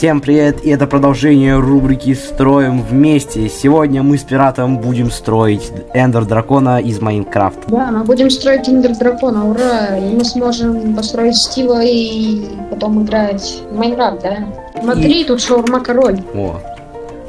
Всем привет, и это продолжение рубрики «Строим вместе». Сегодня мы с пиратом будем строить Эндер Дракона из Майнкрафта. Да, мы будем строить Эндер Дракона, ура! И мы сможем построить Стива и потом играть в Майнкрафт, да? Смотри, тут шаурма король. О,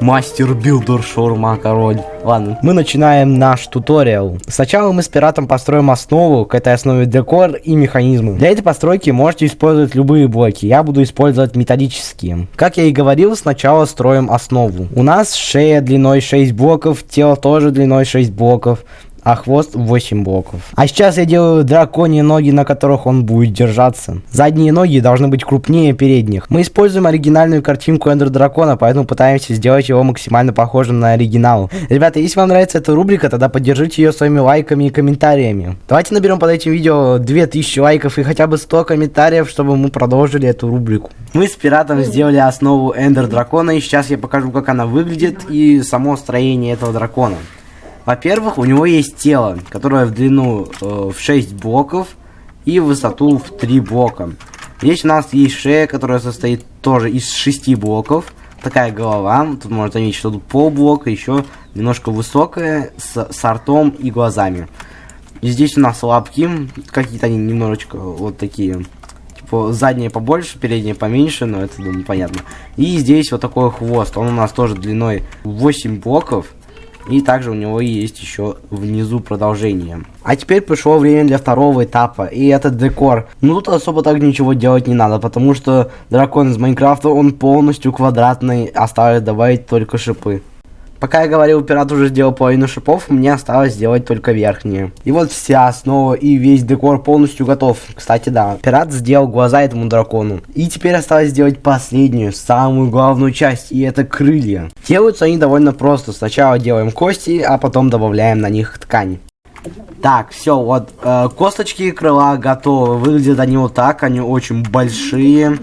Master Builder Шаурма Король. Ладно, мы начинаем наш туториал. Сначала мы с пиратом построим основу, к этой основе декор и механизмы. Для этой постройки можете использовать любые блоки, я буду использовать металлические. Как я и говорил, сначала строим основу. У нас шея длиной 6 блоков, тело тоже длиной 6 блоков а хвост 8 блоков. А сейчас я делаю драконьи ноги, на которых он будет держаться. Задние ноги должны быть крупнее передних. Мы используем оригинальную картинку Эндер Дракона, поэтому пытаемся сделать его максимально похожим на оригинал. Ребята, если вам нравится эта рубрика, тогда поддержите ее своими лайками и комментариями. Давайте наберем под этим видео 2000 лайков и хотя бы 100 комментариев, чтобы мы продолжили эту рубрику. Мы с пиратом сделали основу Эндер Дракона, и сейчас я покажу, как она выглядит и само строение этого дракона. Во-первых, у него есть тело, которое в длину э, в 6 блоков и в высоту в 3 блока. Здесь у нас есть шея, которая состоит тоже из 6 блоков. Такая голова, тут можно заметить, что тут полблока, еще немножко высокая, с, с ртом и глазами. И здесь у нас лапки, какие-то они немножечко вот такие. Типа задние побольше, передние поменьше, но это, думаю, понятно. И здесь вот такой хвост, он у нас тоже длиной 8 блоков. И также у него есть еще внизу продолжение. А теперь пришло время для второго этапа. И этот декор. Ну тут особо так ничего делать не надо. Потому что дракон из Майнкрафта, он полностью квадратный. Осталось добавить только шипы. Пока я говорил, пират уже сделал половину шипов, мне осталось сделать только верхние. И вот вся основа и весь декор полностью готов. Кстати, да, пират сделал глаза этому дракону. И теперь осталось сделать последнюю, самую главную часть, и это крылья. Делаются они довольно просто. Сначала делаем кости, а потом добавляем на них ткань. Так, все, вот, э, косточки крыла готовы. Выглядят они вот так, они очень большие.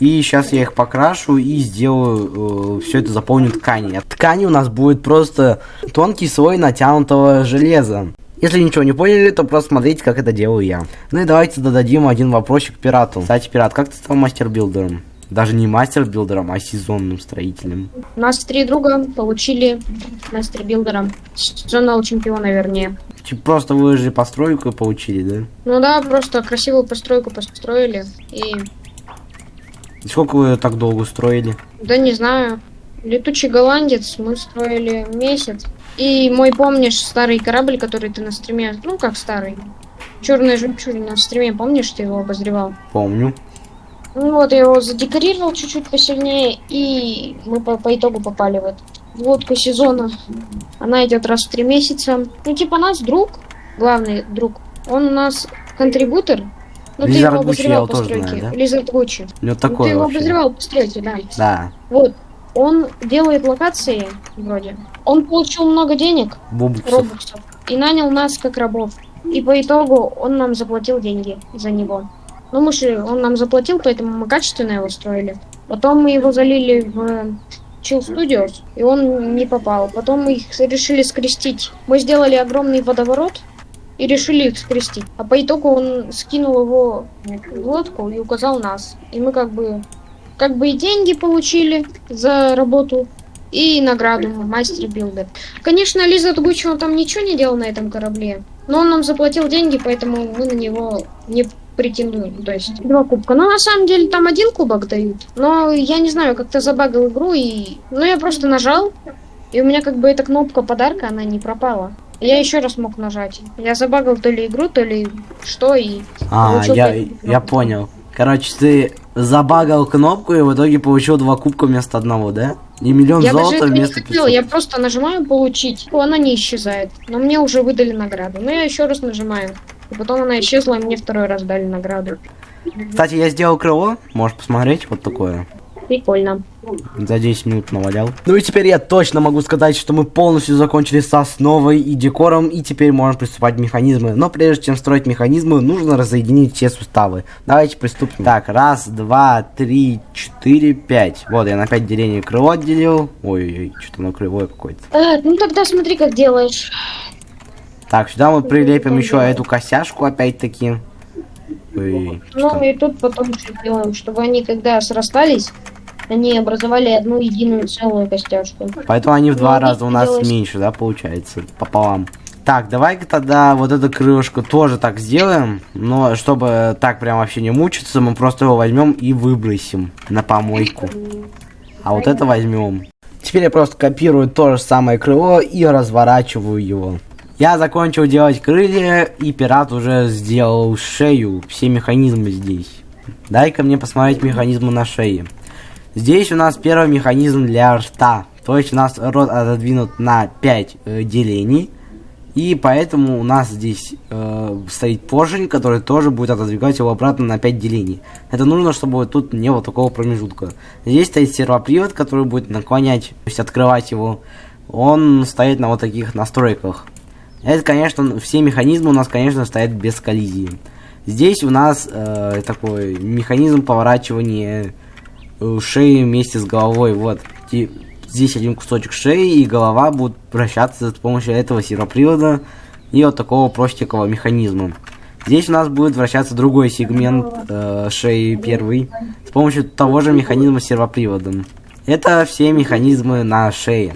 И сейчас я их покрашу и сделаю, э, все это заполню тканью. Ткани у нас будет просто тонкий слой натянутого железа. Если ничего не поняли, то просто смотрите, как это делаю я. Ну и давайте додадим один вопросик пирату. Кстати, пират, как ты стал мастер-билдером? Даже не мастер-билдером, а сезонным строителем. У нас три друга получили мастер-билдером. Сезонного чемпиона, вернее. Типа просто вы же постройку получили, да? Ну да, просто красивую постройку построили и и сколько вы так долго строили? Да не знаю. Летучий голландец мы строили месяц. И мой, помнишь, старый корабль, который ты на стриме... Ну, как старый. Черная жемчужина на стриме, помнишь, ты его обозревал? Помню. Ну вот, я его задекорировал чуть-чуть посильнее, и мы по, по итогу попали в эту лодку сезона. Она идет раз в три месяца. Ну, типа нас друг, главный друг, он у нас контрибутор, ну, ты его обозревал по стройке. Да? Лизард Гуччи. Ну, такое ты его обозревал по стройке, да. Да. Вот. Он делает локации, вроде. Он получил много денег, Бубуксов. робоксов, и нанял нас как рабов. И по итогу он нам заплатил деньги за него. Ну, мы же, он нам заплатил, поэтому мы качественно его строили. Потом мы его залили в Chill Studios, и он не попал. Потом мы их решили скрестить. Мы сделали огромный водоворот, и решили их скрестить. А по итогу он скинул его в лодку и указал нас. И мы как бы как бы и деньги получили за работу, и награду master builder. Конечно, Лиза он там ничего не делал на этом корабле, но он нам заплатил деньги, поэтому мы на него не претендуем. То есть два кубка. Но на самом деле там один кубок дают. Но я не знаю, как-то забагал игру и... Ну я просто нажал, и у меня как бы эта кнопка подарка, она не пропала. Я еще раз мог нажать. Я забагал то ли игру, то ли что и... А, я, я понял. Короче, ты забагал кнопку и в итоге получил два кубка вместо одного, да? И миллион я золота даже вместо не хотел, я просто нажимаю получить. Она не исчезает. Но мне уже выдали награду. Но я еще раз нажимаю. И потом она исчезла, и мне второй раз дали награду. Кстати, я сделал крыло. Можешь посмотреть, вот такое. Прикольно. За 10 минут навалял. Ну и теперь я точно могу сказать, что мы полностью закончили с основой и декором, и теперь можем приступать к механизмы. Но прежде чем строить механизмы, нужно разъединить все суставы. Давайте приступим. Так, раз, два, три, четыре, пять. Вот, я на 5 делений крыло отделил. Ой-ой-ой, что-то оно кривое какое-то. А, ну тогда смотри, как делаешь. Так, сюда мы прилепим еще эту косяшку опять-таки. Ну и тут потом что делаем, чтобы они когда срастались, они образовали одну единую целую костяшку. Поэтому они в два Ну, раза у нас делалось- меньше, да, получается, пополам. Так, давай-ка тогда вот эту крылышко тоже так сделаем, но чтобы так прям вообще не мучиться, мы просто его возьмем и выбросим на помойку. А вот это возьмем. Теперь я просто копирую то же самое крыло и разворачиваю его. Я закончил делать крылья, и пират уже сделал шею, все механизмы здесь. Дай-ка мне посмотреть механизмы на шее. Здесь у нас первый механизм для рта. То есть у нас рот отодвинут на 5 делений. И поэтому у нас здесь э, стоит поршень, который тоже будет отодвигать его обратно на 5 делений. Это нужно, чтобы тут не было такого промежутка. Здесь стоит сервопривод, который будет наклонять, то есть открывать его. Он стоит на вот таких настройках. Это, конечно, все механизмы у нас, конечно, стоят без коллизии. Здесь у нас э, такой механизм поворачивания э, шеи вместе с головой. Вот. Здесь один кусочек шеи и голова будут вращаться с помощью этого сервопривода и вот такого простенького механизма. Здесь у нас будет вращаться другой сегмент э, шеи первый с помощью того же механизма с сервоприводом. Это все механизмы на шее.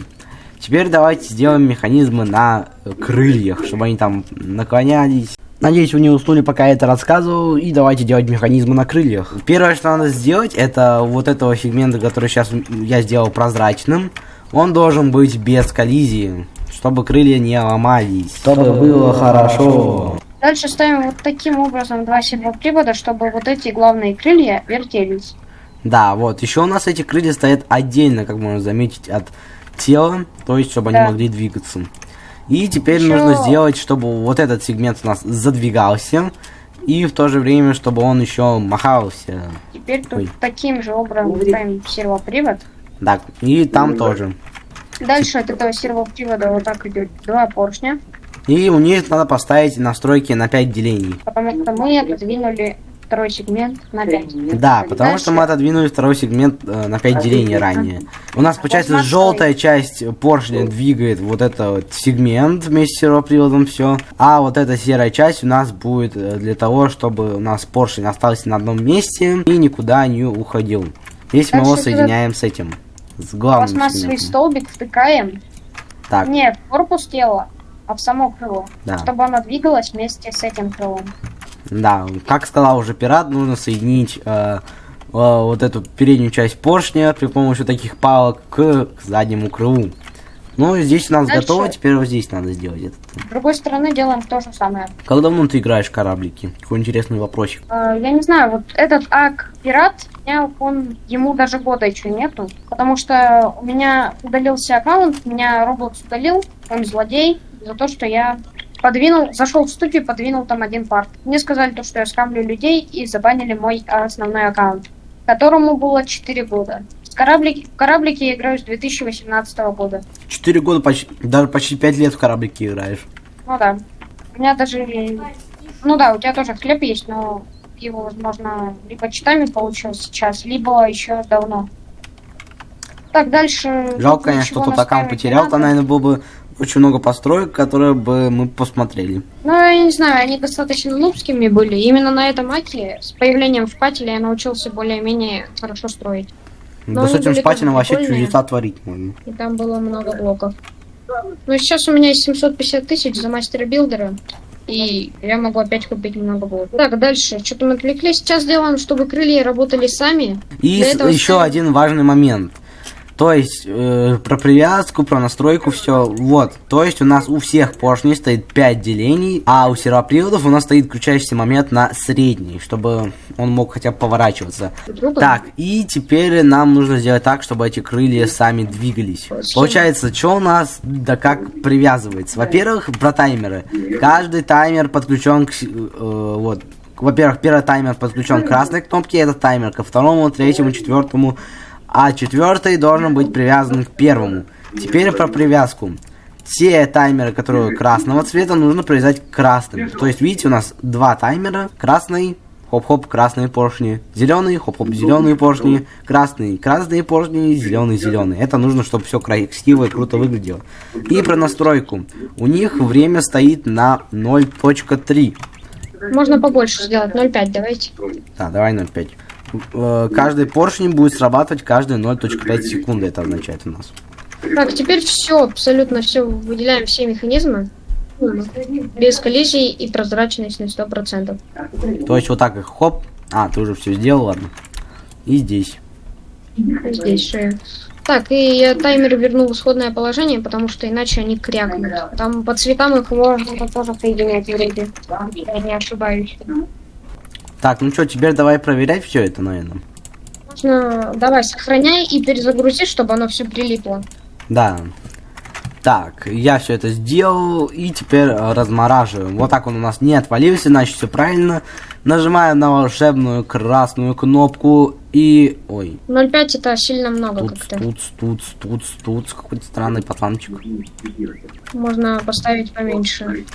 Теперь давайте сделаем механизмы на э, крыльях, чтобы они там наклонялись. Надеюсь, вы не уснули, пока я это рассказывал. И давайте делать механизмы на крыльях. Первое, что надо сделать, это вот этого сегмента, который сейчас я сделал прозрачным. Он должен быть без коллизии, чтобы крылья не ломались. Чтобы было хорошо. Дальше ставим вот таким образом два сервопривода, чтобы вот эти главные крылья вертелись. Да, вот. Еще у нас эти крылья стоят отдельно, как можно заметить, от тела. То есть, чтобы Да. они могли двигаться. И теперь Ещё- нужно сделать, чтобы вот этот сегмент у нас задвигался. И в то же время, чтобы он еще махался. Теперь тут Ой. таким же образом ставим сервопривод. Так, и там тоже. Дальше от этого сервопривода вот так идет два поршня, И у них надо поставить настройки на 5 делений. потому что мы отодвинули второй сегмент на 5. Да, потому что мы отодвинули второй сегмент э, на 5 делений ранее. У нас, получается, желтая часть поршня двигает вот этот вот сегмент вместе с сервоприводом все. А вот эта серая часть у нас будет э, для того, чтобы у нас поршень остался на одном месте и никуда не уходил. Здесь мы его Дальше соединяем с этим. С главным Пластмассовый сегментом. столбик втыкаем Так, не в корпус тела, а в само крыло, Да. чтобы оно двигалось вместе с этим крылом. Да, как сказал уже пират, нужно соединить э, э, вот эту переднюю часть поршня при помощи таких палок к, к заднему крылу. Ну, здесь у нас Дальше. готово, теперь вот здесь надо сделать это. С другой стороны делаем то же самое. Как давно ты играешь в кораблики? Такой интересный вопросик. Э, Я не знаю, вот этот ак пират, меня он ему даже года еще нету, потому что у меня удалился аккаунт, меня Roblox удалил, он злодей за то, что я подвинул, зашел в студию, подвинул там один парт. Мне сказали то, что я скамлю людей и забанили мой основной аккаунт, которому было 4 года. В кораблике, в кораблике я играю с 2018 года. Четыре года, почти, даже почти пять лет в кораблике играешь. Ну да. У меня даже... Ну да, у тебя тоже хлеб есть, но его, возможно, либо читами получил сейчас, либо еще давно. Так, дальше... Жалко, конечно, что тут аккаунт потерял, там, наверное, было бы очень много построек, которые бы мы посмотрели. Ну, я не знаю, они достаточно нубскими были. Именно на этом аке с появлением в пателе я научился более-менее хорошо строить. Но да с этим шпателем вообще чудеса творить можно. И там было много блоков. Ну, сейчас у меня есть 750 тысяч за мастера билдера. И я могу опять купить немного блоков. Так, дальше. Что-то мы отвлеклись. Сейчас делаем, чтобы крылья работали сами. И еще ставим- один важный момент. То есть, э, про привязку, про настройку, все. Вот. То есть, у нас у всех поршней стоит 5 делений, а у сервоприводов у нас стоит включающийся момент на средний, чтобы он мог хотя бы поворачиваться. Так, и теперь нам нужно сделать так, чтобы эти крылья сами двигались. Получается, что у нас, да как привязывается? Во-первых, про таймеры. Каждый таймер подключен к... э, вот. Во-первых, первый таймер подключен к красной кнопке, это таймер ко второму, третьему, четвертому, а четвертый должен быть привязан к первому. Теперь про привязку. Все таймеры, которые красного цвета, нужно привязать к красным. То есть, видите, у нас два таймера. Красный, хоп-хоп, красные поршни. Зеленый, хоп-хоп, зеленые поршни. Красный, красные поршни, зеленый, зеленый. Это нужно, чтобы все красиво и круто выглядело. И про настройку. У них время стоит на 0.3. Можно побольше сделать. 0,5 давайте. Да, давай 0.5. Э, каждый поршень будет срабатывать каждые 0.5 секунды, это означает у нас. Так, теперь все, абсолютно все, выделяем все механизмы. Без коллизий и прозрачность на 100%. То есть вот так их хоп. А, ты уже все сделал, ладно. И здесь. Здесь шея. Так, и я таймер вернул в исходное положение, потому что иначе они крякнут. Там по цветам их можно тоже соединять вроде. Я не ошибаюсь. Так, ну что, теперь давай проверять все это, наверное. Можно, давай, сохраняй и перезагрузи, чтобы оно все прилипло. Да. Так, я все это сделал и теперь э, размораживаем. Вот так он у нас не отвалился, значит все правильно. Нажимаем на волшебную красную кнопку и... Ой. 0,5 это сильно много как-то. тут, тут, тут, тут, какой-то странный пацанчик. Можно поставить поменьше.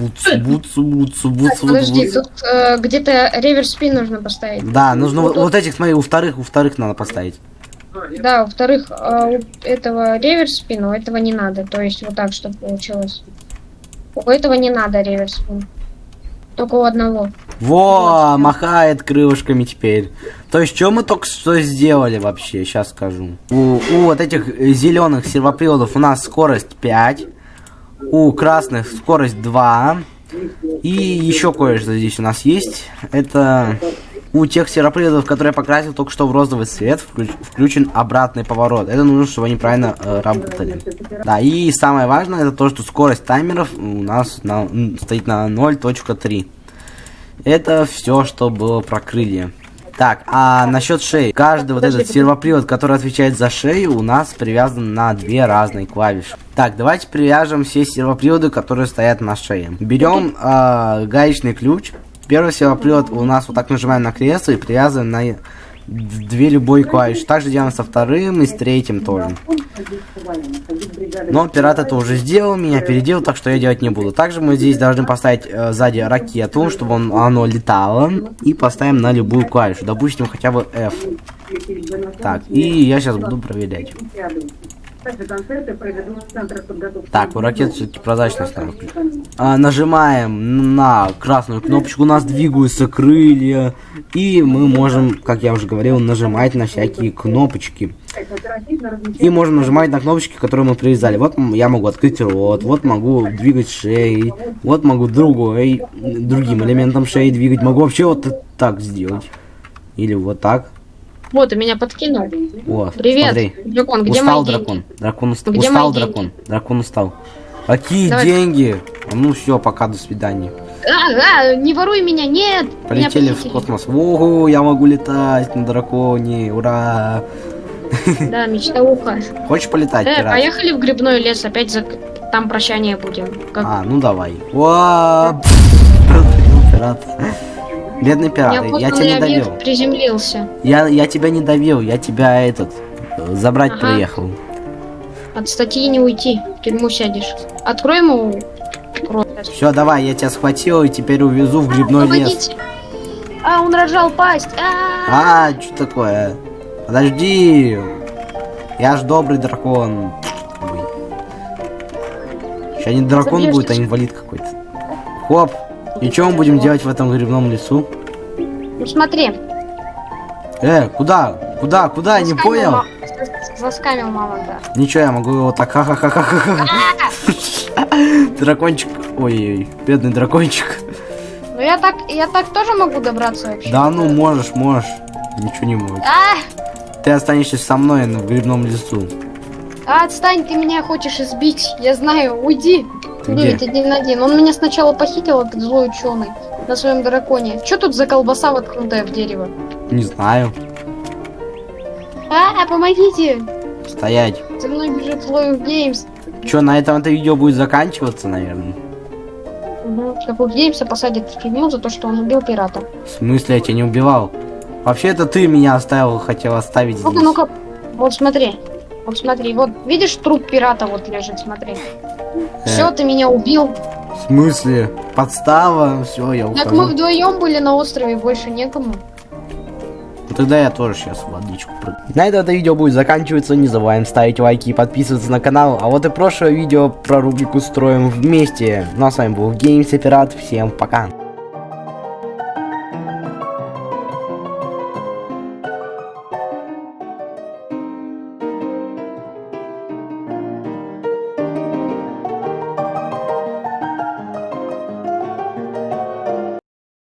Буц, буц, буц, буц, Так, подожди, буц. тут э, где-то реверс спин нужно поставить. Да, нужно вот, вот этих, смотри, у вторых, у вторых надо поставить. Да, во-вторых, э, у этого реверс спин, у этого не надо. То есть вот так, чтобы получилось. У этого не надо реверс спин. Только у одного. Во, махает крылышками теперь. То есть, что мы только что сделали вообще, сейчас скажу. У, у вот этих зеленых сервоприводов у нас скорость 5. У красных скорость 2. И еще кое-что здесь у нас есть. Это у тех сервоприводов, которые я покрасил только что в розовый цвет, вклю- включен обратный поворот. Это нужно, чтобы они правильно э, работали. Да, и самое важное, это то, что скорость таймеров у нас на- стоит на 0.3. Это все, что было про крылья. Так, а насчет шеи. Каждый вот этот сервопривод, который отвечает за шею, у нас привязан на две разные клавиши. Так, давайте привяжем все сервоприводы, которые стоят на шее. Берем а, гаечный ключ. Первый сервопривод у нас вот так нажимаем на кресло и привязываем на две любой клавиши. Также делаем со вторым и с третьим тоже. Но пират это уже сделал, меня переделал, так что я делать не буду. Также мы здесь должны поставить э, сзади ракету, чтобы он, оно летало. И поставим на любую клавишу. Допустим, хотя бы F. Так, и я сейчас буду проверять. Так, у ракет все-таки прозрачность надо. А, нажимаем на красную кнопочку, у нас двигаются крылья. И мы можем, как я уже говорил, нажимать на всякие кнопочки. И можем нажимать на кнопочки, которые мы привязали. Вот я могу открыть рот, вот могу двигать шеей, вот могу другой, другим элементом шеи двигать. Могу вообще вот так сделать. Или вот так. Вот, и меня подкинул. О, Привет, смотри. дракон, где устал мои деньги? дракон. Дракон уст- Где устал дракон. Дракон устал. Какие Давай. деньги? Ну все, пока, до свидания. А, а, не воруй меня, нет! Меня Полетели в похитили. космос. Ого, я могу летать на драконе. Ура! Да, мечтауха. Хочешь полетать, Э, пират? поехали в грибной лес, опять за... там прощание будем. Как... А, ну давай. Уа! Пират. Бедный пират, я тебя Неопознанный не довел. приземлился. Я, я тебя не довел, я тебя этот забрать Ага. приехал. От статьи не уйти, в тюрьму сядешь. Открой ему. Все, давай, я тебя схватил и теперь увезу в грибной лес. Помогите! А, он рожал пасть! А, А, что такое? Подожди. Я ж добрый дракон. Сейчас не дракон Забьёшь будет, а инвалид какой-то. Хоп. И что мы будем делать в этом грибном лесу? Ну смотри. Э, куда? Куда? Куда? Не заскамил понял? ма- зас- Заскамил мамонта. Ничего, я могу его так ха-ха-ха-ха-ха. Дракончик. Ой, бедный дракончик. Ну я так, я так тоже могу добраться вообще. Да ну, можешь, можешь. Ничего не может. А, Ты останешься со мной в грибном лесу. а, отстань, ты меня хочешь избить. Я знаю, уйди. Ну, это один один. Он меня сначала похитил, этот злой ученый, на своем драконе. Что тут за колбаса воткнутая в дерево? Не знаю. А, помогите! Стоять. За мной бежит злой Геймс. Че, на этом это видео будет заканчиваться, наверное? Угу. Как у Геймса посадят в тюрьму за то, что он убил пирата. В смысле, я тебя не убивал? Вообще, это ты меня оставил, хотел оставить здесь. Ну-ка, ну-ка. Вот смотри. Вот смотри, вот видишь труп пирата вот лежит, смотри. Все, ты меня убил. В смысле? Подстава? Все, я Так мы ухожу. вдвоем были на острове, больше некому. Ну, Тогда я тоже сейчас в водичку прыгну. На этом это видео будет заканчиваться. Не забываем ставить лайки и подписываться на канал. А вот и прошлое видео про рубрику строим вместе. Ну а с вами был Геймс и Пират. Всем пока.